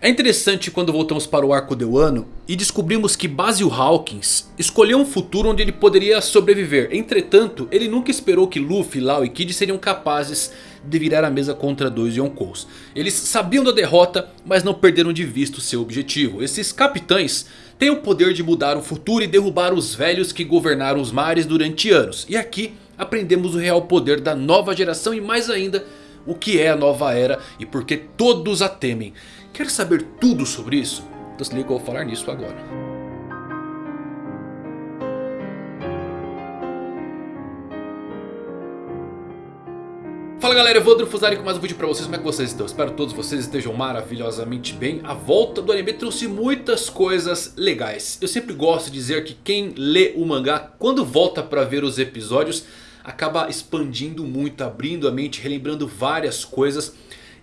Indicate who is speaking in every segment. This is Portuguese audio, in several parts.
Speaker 1: É interessante quando voltamos para o arco de Wano e descobrimos que Basil Hawkins escolheu um futuro onde ele poderia sobreviver. Entretanto, ele nunca esperou que Luffy, Lau e Kid seriam capazes de virar a mesa contra dois Yonkous. Eles sabiam da derrota, mas não perderam de vista o seu objetivo. Esses capitães têm o poder de mudar o futuro e derrubar os velhos que governaram os mares durante anos. E aqui aprendemos o real poder da nova geração e mais ainda o que é a nova era e por que todos a temem. Quer saber tudo sobre isso? Então se liga eu vou falar nisso agora. Fala galera, Evandro Fusari com mais um vídeo pra vocês, como é que vocês estão? Espero que todos vocês estejam maravilhosamente bem A volta do anime trouxe muitas coisas legais Eu sempre gosto de dizer que quem lê o mangá, quando volta pra ver os episódios Acaba expandindo muito, abrindo a mente, relembrando várias coisas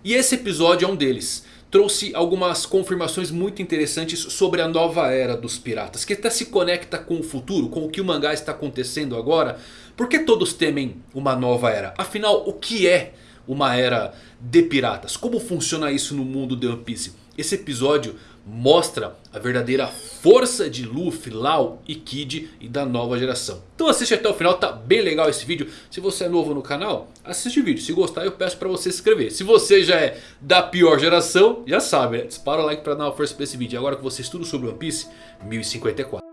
Speaker 1: E esse episódio é um deles trouxe algumas confirmações muito interessantes sobre a nova era dos piratas. Que até se conecta com o futuro, com o que o mangá está acontecendo agora. Por que todos temem uma nova era? Afinal, o que é uma era de piratas? Como funciona isso no mundo de One Piece? Esse episódio mostra a verdadeira força de Luffy, Lau e Kid e da nova geração. Então assiste até o final, tá bem legal esse vídeo. Se você é novo no canal, assiste o vídeo. Se gostar eu peço pra você se inscrever. Se você já é da pior geração, já sabe, né? dispara o like pra dar uma força pra esse vídeo. Agora que você estuda sobre One Piece, 1054.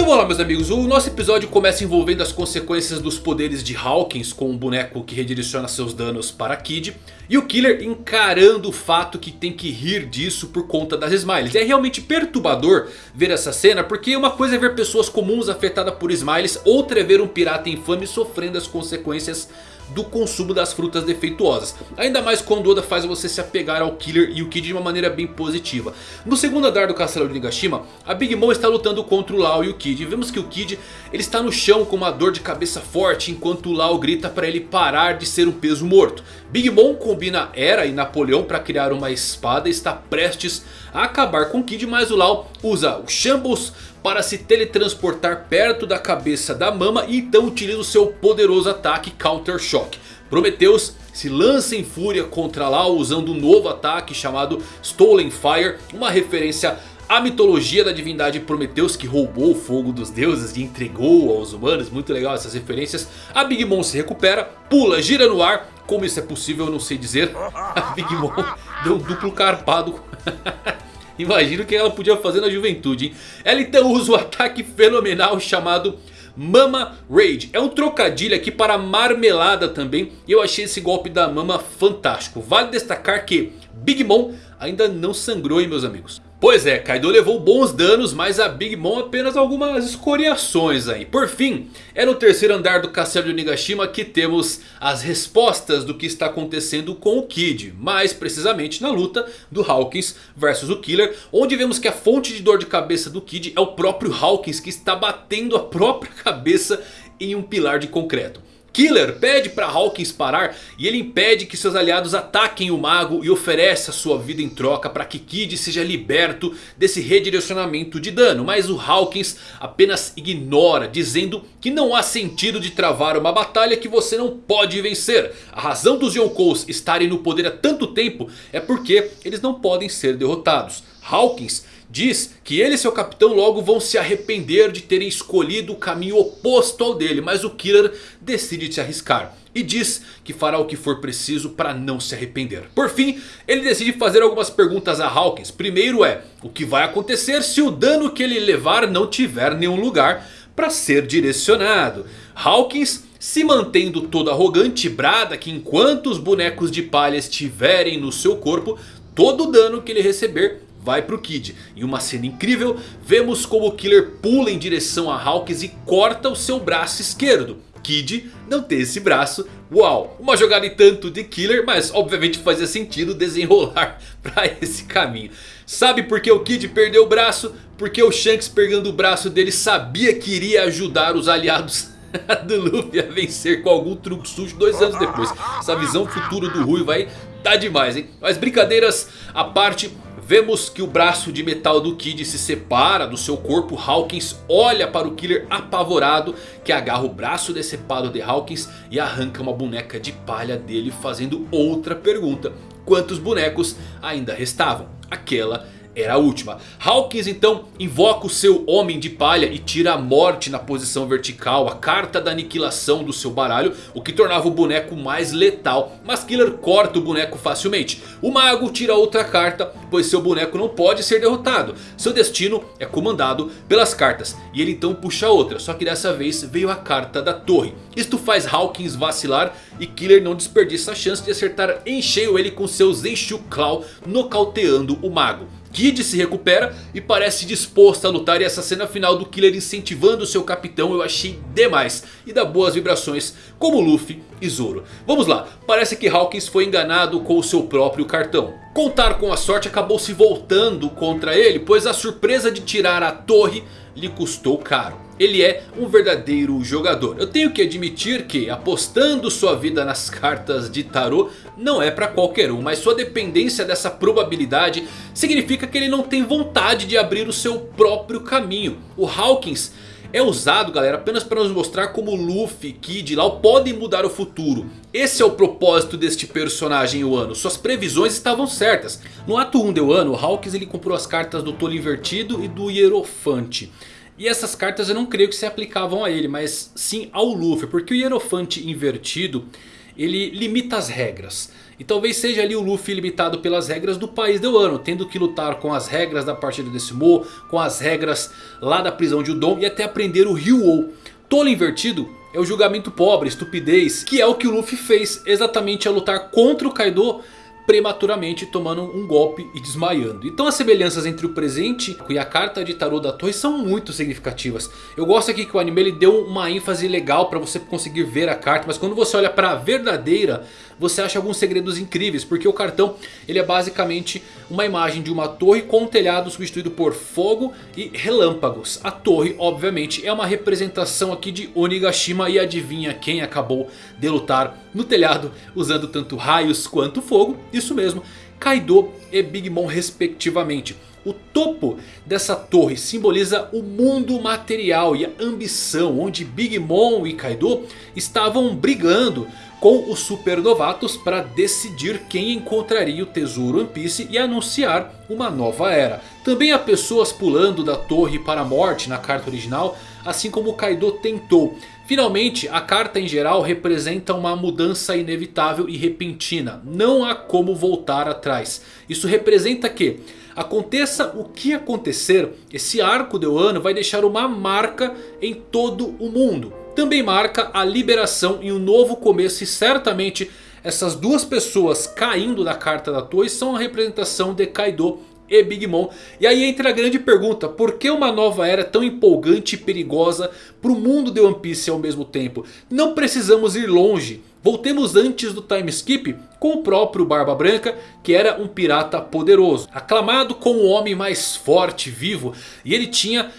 Speaker 1: Vamos lá meus amigos, o nosso episódio começa envolvendo as consequências dos poderes de Hawkins com um boneco que redireciona seus danos para Kid. E o Killer encarando o fato que tem que rir disso por conta das Smiles. É realmente perturbador ver essa cena porque uma coisa é ver pessoas comuns afetadas por Smiles. Outra é ver um pirata infame sofrendo as consequências do consumo das frutas defeituosas. Ainda mais quando Oda faz você se apegar ao Killer e o Kid de uma maneira bem positiva. No segundo andar do castelo de Nigashima, a Big Mom está lutando contra o Lau e o Kid. E vemos que o Kid ele está no chão com uma dor de cabeça forte enquanto o Lau grita para ele parar de ser um peso morto. Big Mom combina Era e Napoleão para criar uma espada e está prestes a acabar com o Kid. Mas o Lau usa o Shambles para se teletransportar perto da cabeça da Mama e então utiliza o seu poderoso ataque Counter Shock. Prometheus se lança em fúria contra Lau usando um novo ataque chamado Stolen Fire, uma referência à mitologia da divindade Prometheus que roubou o fogo dos deuses e entregou aos humanos, muito legal essas referências. A Big Mom se recupera, pula, gira no ar, como isso é possível eu não sei dizer, a Big Mom deu um duplo carpado Imagina o que ela podia fazer na juventude, hein? Ela então usa o ataque fenomenal chamado Mama Rage. É um trocadilho aqui para marmelada também. E eu achei esse golpe da Mama fantástico. Vale destacar que Big Mom ainda não sangrou, hein, meus amigos. Pois é, Kaido levou bons danos, mas a Big Mom apenas algumas escoriações aí. Por fim, é no terceiro andar do castelo de Onigashima que temos as respostas do que está acontecendo com o Kid. Mais precisamente na luta do Hawkins versus o Killer. Onde vemos que a fonte de dor de cabeça do Kid é o próprio Hawkins que está batendo a própria cabeça em um pilar de concreto. Killer pede para Hawkins parar e ele impede que seus aliados ataquem o mago e oferece a sua vida em troca para que Kid seja liberto desse redirecionamento de dano. Mas o Hawkins apenas ignora dizendo que não há sentido de travar uma batalha que você não pode vencer. A razão dos Yonkous estarem no poder há tanto tempo é porque eles não podem ser derrotados. Hawkins Diz que ele e seu capitão logo vão se arrepender de terem escolhido o caminho oposto ao dele. Mas o Killer decide se arriscar. E diz que fará o que for preciso para não se arrepender. Por fim, ele decide fazer algumas perguntas a Hawkins. Primeiro é, o que vai acontecer se o dano que ele levar não tiver nenhum lugar para ser direcionado? Hawkins se mantendo todo arrogante brada que enquanto os bonecos de palha estiverem no seu corpo, todo o dano que ele receber vai pro Kid. Em uma cena incrível, vemos como o Killer pula em direção a Hawkins e corta o seu braço esquerdo. Kid não tem esse braço. Uau, uma jogada e tanto de Killer, mas obviamente fazia sentido desenrolar para esse caminho. Sabe por que o Kid perdeu o braço? Porque o Shanks pegando o braço dele sabia que iria ajudar os aliados do Luffy a vencer com algum truque sujo dois anos depois. Essa visão futura do Rui vai tá demais, hein? Mas brincadeiras à parte, Vemos que o braço de metal do Kid se separa do seu corpo. Hawkins olha para o Killer apavorado. Que agarra o braço decepado de Hawkins e arranca uma boneca de palha dele. Fazendo outra pergunta. Quantos bonecos ainda restavam? Aquela era a última. Hawkins então invoca o seu Homem de Palha e tira a morte na posição vertical. A carta da aniquilação do seu baralho. O que tornava o boneco mais letal. Mas Killer corta o boneco facilmente. O mago tira outra carta. Pois seu boneco não pode ser derrotado. Seu destino é comandado pelas cartas. E ele então puxa outra. Só que dessa vez veio a carta da torre. Isto faz Hawkins vacilar. E Killer não desperdiça a chance de acertar em cheio ele com seu Zenshu Claw. Nocauteando o mago. Kid se recupera e parece disposto a lutar. E essa cena final do Killer incentivando seu capitão eu achei demais. E dá boas vibrações como Luffy e Zoro. Vamos lá, parece que Hawkins foi enganado com o seu próprio cartão. Contar com a sorte acabou se voltando contra ele. Pois a surpresa de tirar a torre lhe custou caro ele é um verdadeiro jogador. Eu tenho que admitir que apostando sua vida nas cartas de tarô não é para qualquer um. Mas sua dependência dessa probabilidade significa que ele não tem vontade de abrir o seu próprio caminho. O Hawkins é usado galera apenas para nos mostrar como Luffy, Kid e Lau podem mudar o futuro. Esse é o propósito deste personagem Wano. Suas previsões estavam certas. No ato 1 de Wano, Hawkins ele comprou as cartas do Tolo Invertido e do Hierofante. E essas cartas eu não creio que se aplicavam a ele, mas sim ao Luffy. Porque o Hierofante invertido, ele limita as regras. E talvez seja ali o Luffy limitado pelas regras do país de Wano. Tendo que lutar com as regras da partida desse Mo, com as regras lá da prisão de Udon e até aprender o Ryuou. Tolo invertido é o julgamento pobre, estupidez, que é o que o Luffy fez exatamente ao lutar contra o Kaido prematuramente tomando um golpe e desmaiando. Então as semelhanças entre o presente e a carta de tarô da torre são muito significativas. Eu gosto aqui que o anime ele deu uma ênfase legal para você conseguir ver a carta. Mas quando você olha para a verdadeira você acha alguns segredos incríveis. Porque o cartão ele é basicamente uma imagem de uma torre com um telhado substituído por fogo e relâmpagos. A torre obviamente é uma representação aqui de Onigashima. E adivinha quem acabou de lutar no telhado usando tanto raios quanto fogo. Isso mesmo, Kaido e Big Mom respectivamente. O topo dessa torre simboliza o mundo material e a ambição onde Big Mom e Kaido estavam brigando com os supernovatos para decidir quem encontraria o tesouro One Piece e anunciar uma nova era. Também há pessoas pulando da torre para a morte na carta original, assim como Kaido tentou. Finalmente, a carta em geral representa uma mudança inevitável e repentina. Não há como voltar atrás. Isso representa que, aconteça o que acontecer, esse arco de Wano vai deixar uma marca em todo o mundo também marca a liberação e um novo começo. E certamente essas duas pessoas caindo da carta da torre são a representação de Kaido e Big Mom. E aí entra a grande pergunta. Por que uma nova era tão empolgante e perigosa para o mundo de One Piece ao mesmo tempo? Não precisamos ir longe. Voltemos antes do time skip com o próprio Barba Branca, que era um pirata poderoso. Aclamado como o homem mais forte vivo. E ele tinha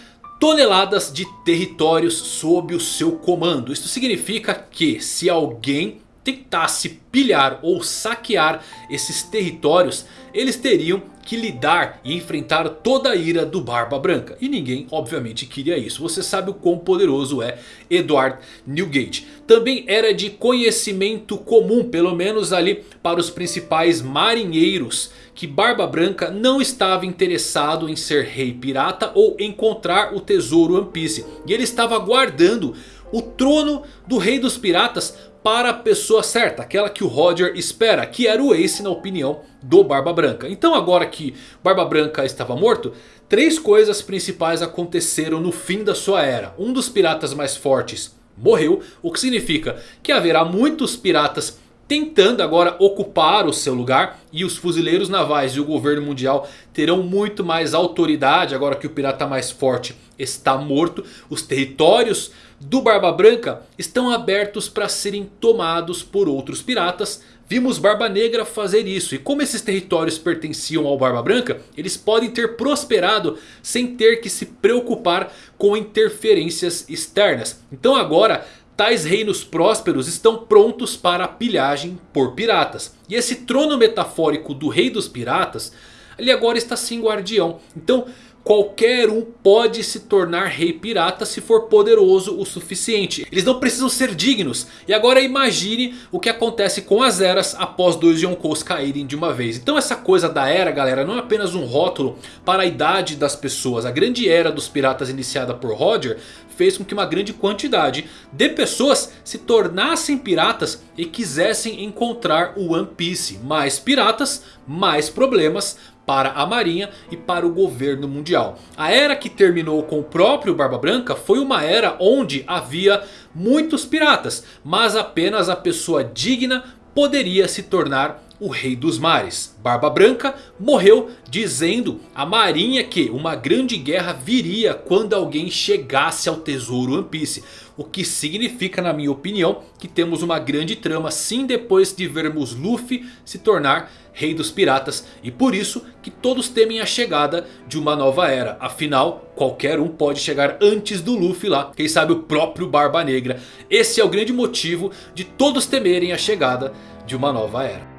Speaker 1: toneladas de territórios sob o seu comando. Isso significa que se alguém tentasse pilhar ou saquear esses territórios, eles teriam que lidar e enfrentar toda a ira do Barba Branca. E ninguém obviamente queria isso. Você sabe o quão poderoso é Edward Newgate. Também era de conhecimento comum, pelo menos ali para os principais marinheiros que Barba Branca não estava interessado em ser rei pirata ou encontrar o tesouro One Piece. E ele estava guardando o trono do rei dos piratas para a pessoa certa, aquela que o Roger espera, que era o Ace na opinião do Barba Branca. Então agora que Barba Branca estava morto, três coisas principais aconteceram no fim da sua era. Um dos piratas mais fortes morreu, o que significa que haverá muitos piratas tentando agora ocupar o seu lugar. E os fuzileiros navais e o governo mundial terão muito mais autoridade agora que o pirata mais forte está morto. Os territórios do Barba Branca estão abertos para serem tomados por outros piratas. Vimos Barba Negra fazer isso. E como esses territórios pertenciam ao Barba Branca, eles podem ter prosperado sem ter que se preocupar com interferências externas. Então agora tais reinos prósperos estão prontos para a pilhagem por piratas. E esse trono metafórico do rei dos piratas... ele agora está sem guardião. Então Qualquer um pode se tornar rei pirata se for poderoso o suficiente. Eles não precisam ser dignos. E agora imagine o que acontece com as eras após dois Yonkous caírem de uma vez. Então essa coisa da era galera não é apenas um rótulo para a idade das pessoas. A grande era dos piratas iniciada por Roger fez com que uma grande quantidade de pessoas se tornassem piratas e quisessem encontrar o One Piece. Mais piratas, mais problemas, para a marinha e para o governo mundial. A era que terminou com o próprio Barba Branca foi uma era onde havia muitos piratas. Mas apenas a pessoa digna poderia se tornar o rei dos mares. Barba Branca morreu dizendo à marinha que uma grande guerra viria quando alguém chegasse ao tesouro One Piece. O que significa na minha opinião que temos uma grande trama sim depois de vermos Luffy se tornar rei dos piratas. E por isso que todos temem a chegada de uma nova era. Afinal qualquer um pode chegar antes do Luffy lá. Quem sabe o próprio Barba Negra. Esse é o grande motivo de todos temerem a chegada de uma nova era.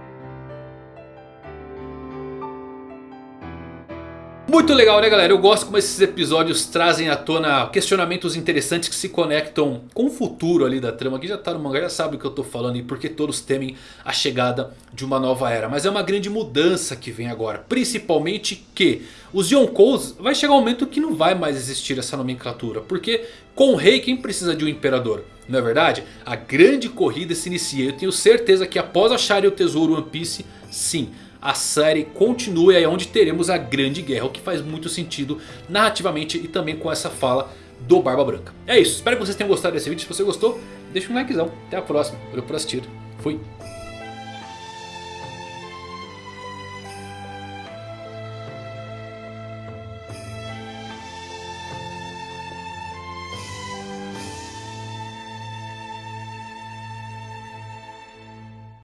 Speaker 1: Muito legal né galera, eu gosto como esses episódios trazem à tona questionamentos interessantes que se conectam com o futuro ali da trama. Quem já tá no mangá já sabe o que eu tô falando e porque todos temem a chegada de uma nova era. Mas é uma grande mudança que vem agora, principalmente que os Yonkous vai chegar um momento que não vai mais existir essa nomenclatura. Porque com o rei quem precisa de um imperador? Não é verdade? A grande corrida se inicia. Eu tenho certeza que após acharem o tesouro One Piece, sim a série continue aí onde teremos a grande guerra. O que faz muito sentido narrativamente e também com essa fala do Barba Branca. É isso, espero que vocês tenham gostado desse vídeo. Se você gostou, deixa um likezão. Até a próxima. Valeu por assistir. Fui.